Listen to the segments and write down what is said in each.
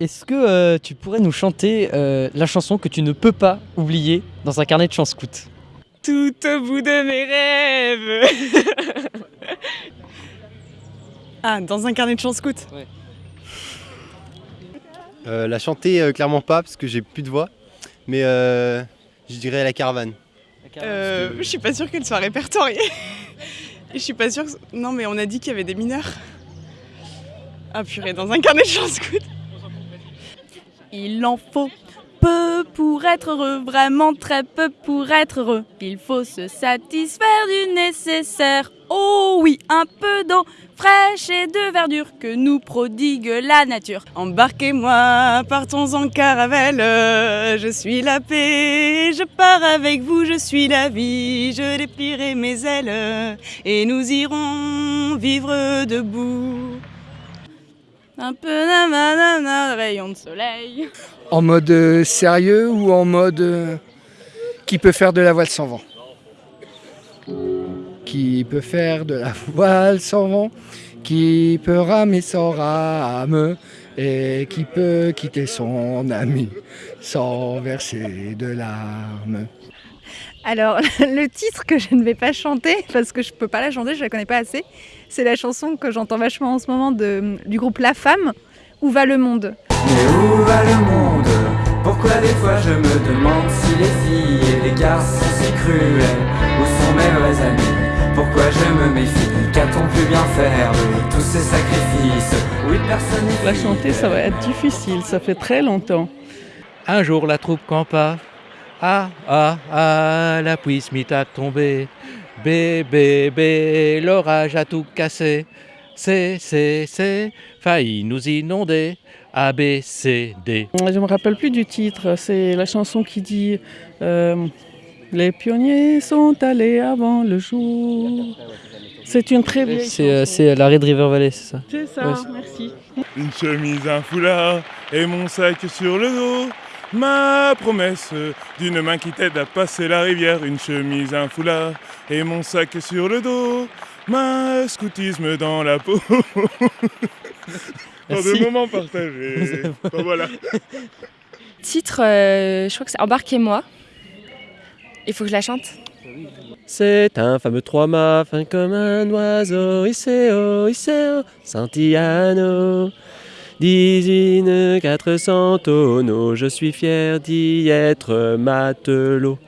est-ce que euh, tu pourrais nous chanter euh, la chanson que tu ne peux pas oublier dans un carnet de chants scout? Tout au bout de mes rêves Ah, dans un carnet de chants scout Euh, la chanter, euh, clairement pas, parce que j'ai plus de voix. Mais euh, je dirais la caravane. Euh, je suis pas sûre qu'elle soit répertoriée. Je suis pas sûre. que- Non, mais on a dit qu'il y avait des mineurs. Ah purée, dans un carnet de chants scout. Il en faut peu pour être heureux, vraiment très peu pour être heureux. Il faut se satisfaire du nécessaire. Oh oui, un peu d'eau fraîche et de verdure que nous prodigue la nature. Embarquez-moi, partons en caravelle. Je suis la paix, je pars avec vous, je suis la vie. Je déplierai mes ailes et nous irons vivre debout. Un peu nanana, rayon de soleil. En mode euh, sérieux ou en mode euh, qui peut faire de la voile sans vent? Qui peut faire de la voile sans vent? Qui peut ramer sans rame? Et qui peut quitter son ami sans verser de larmes? Alors, le titre que je ne vais pas chanter, parce que je peux pas la chanter, je la connais pas assez, c'est la chanson que j'entends vachement en ce moment de, du groupe La Femme, Où va le monde? Mais où va le monde? Pourquoi des fois je me demande si les filles et les garçons sont si cruels Où sont mes vrais amis? Pourquoi je me méfie? Qu'a-t-on pu bien faire de tous ces sacrifices? Oui, personne La chanter, ça va être difficile, ça fait très longtemps. Un jour la troupe campa. Ah, ah, ah, la pluie se mit à tomber. Bé, bé, bé, l'orage a tout cassé. C'est, c'est, c'est, failli nous inonder. A, B, C, D. Je me rappelle plus du titre, c'est la chanson qui dit euh, Les pionniers sont allés avant le jour. C'est une très vieille C'est euh, chanson. c'est la Red River Valley, c'est ça C'est ça, Ouais, merci. Une chemise, un foulard et mon sac sur le dos. Ma promesse d'une main qui t'aide à passer la rivière. Une chemise, un foulard et mon sac sur le dos. Ma scoutisme dans la peau. Dans des moments partagés. Bon, voilà. Titre, euh, je crois que c'est Embarquez-moi. Il faut que je la chante. C'est un fameux trois-mâts, fin comme un oiseau, Iseo, Iseo, Santillano. 18 400 tonneaux, je suis fier d'y être matelot.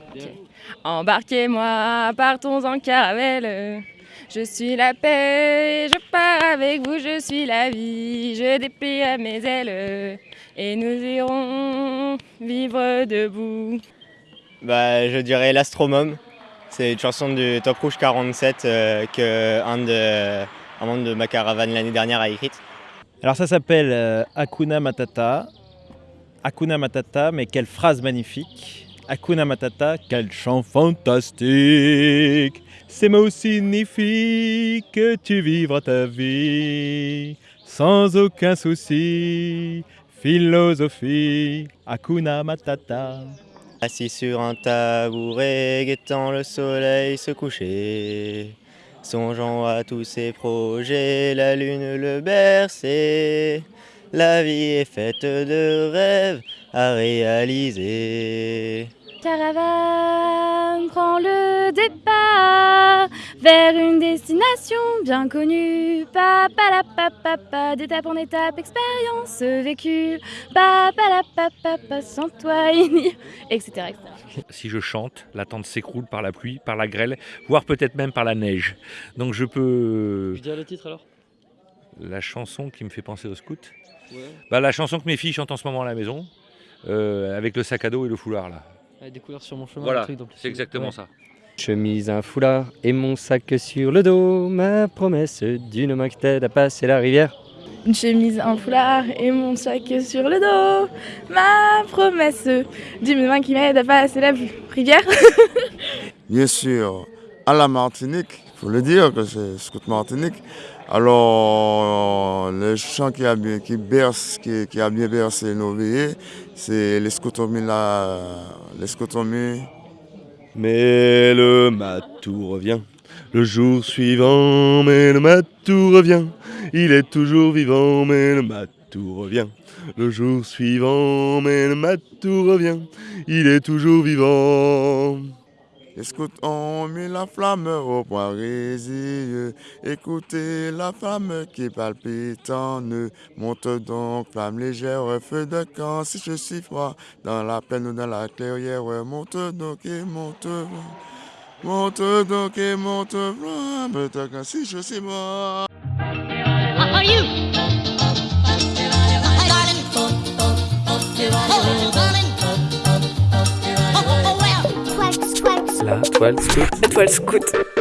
Embarquez-moi, partons en caravelle. Je suis la paix, je pars avec vous, je suis la vie. Je déplie à mes ailes et nous irons vivre debout. Bah, je dirais l'Astromome. C'est une chanson du Top Rouge 47 euh, que un, de, un membre de ma caravane l'année dernière a écrite. Alors ça s'appelle euh, Hakuna Matata. Hakuna Matata, mais quelle phrase magnifique. Hakuna Matata, quel chant fantastique. Ces mots signifient que tu vivras ta vie sans aucun souci. Philosophie, Hakuna Matata. Assis sur un tabouret, guettant le soleil se coucher. Songeant à tous ses projets, la lune le berçait. La vie est faite de rêves à réaliser. Caravane prend le départ vers une destination bien connue. Papa la papa d'étape en étape, expérience vécue. Papa la papa sans toi, etc. etc. Si je chante, la tente s'écroule par la pluie, par la grêle, voire peut-être même par la neige. Donc je peux... Je dirais le titre alors La chanson qui me fait penser au scout Ouais. bah, La chanson que mes filles chantent en ce moment à la maison, euh, avec le sac à dos et le foulard là. Avec des couleurs sur mon chemin. Voilà, c'est exactement Ouais. ça. Chemise, un foulard et mon sac sur le dos, ma promesse d'une main qui t'aide à passer la rivière. Une chemise, un foulard et mon sac sur le dos. Ma promesse d'une main qui m'aide à passer la rivière. Bien sûr, à la Martinique, il faut le dire que c'est Scout Martinique. Alors, le chant qui a bien, qui berce, qui, qui a bien bercé nos veillées, c'est les scotomies là, les scotomies. Mais le matou revient. Le jour suivant, mais le matou revient. Il est toujours vivant, mais le matou revient. le jour suivant, mais le matou revient, il est toujours vivant. Scouts ont mis la flamme au point résilleux. Écoutez la flamme qui palpite en eux. Monte donc, flamme légère, feu de camp. Si je suis froid, dans la plaine ou dans la clairière, monte donc et monte. Monte donc et monte, flamme de camp. Si je suis mort. La toile scout. Toile.